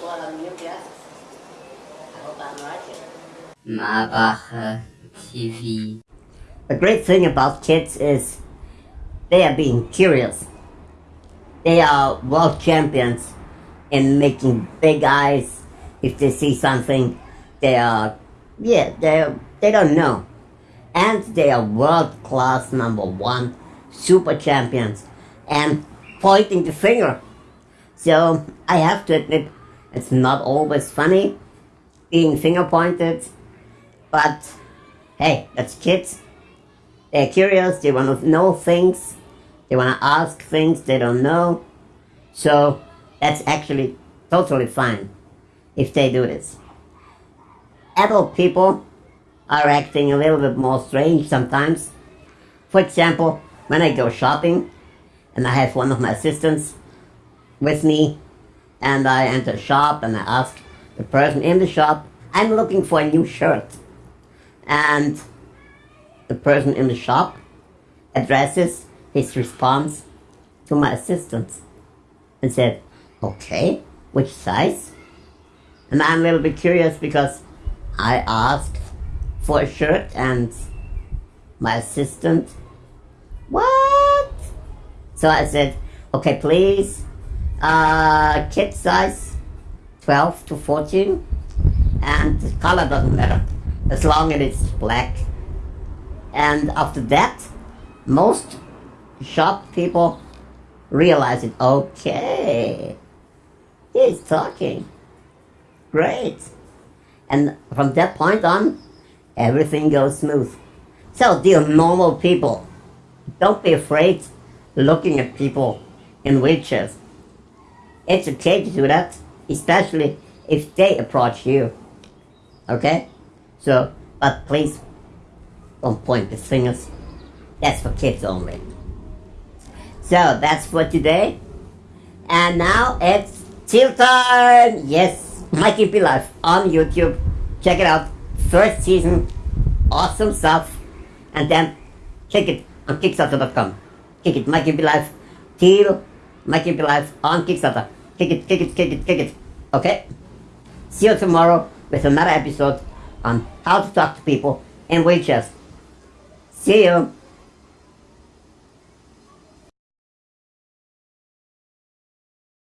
got new glasses. I hope I'm right here. Marbacher TV. The great thing about kids is they are being curious. They are world champions in making big eyes. If they see something, they are, yeah, they they don't know. And they are world class number one super champions and pointing the finger. So I have to admit, it's not always funny being finger pointed, but hey, that's kids. They're curious, they want to know things, they want to ask things they don't know. So that's actually totally fine if they do this. Adult people are acting a little bit more strange sometimes. For example, when I go shopping and I have one of my assistants with me and I enter a shop and I ask the person in the shop, I'm looking for a new shirt. And the person in the shop addresses his response to my assistant and said, okay, which size? And I'm a little bit curious because I asked for a shirt and my assistant, what? So I said, okay, please, uh, kid size 12 to 14 and the color doesn't matter as long as it's black. And after that, most shop people realize it. Okay, he's talking. Great. And from that point on, everything goes smooth. So, dear normal people, don't be afraid looking at people in wheelchairs. It's okay to that, especially if they approach you. Okay? So, but please don't point the fingers. That's for kids only. So, that's for today. And now it's chill time! Yes, Mikey P Life on YouTube. Check it out. First season. Awesome stuff. And then check it on Kickstarter.com. Kick it, Mikey P Life. Till Mikey P Life on Kickstarter. Kick it, kick it, kick it, kick it. Okay? See you tomorrow with another episode on how to talk to people in wheelchairs. See you.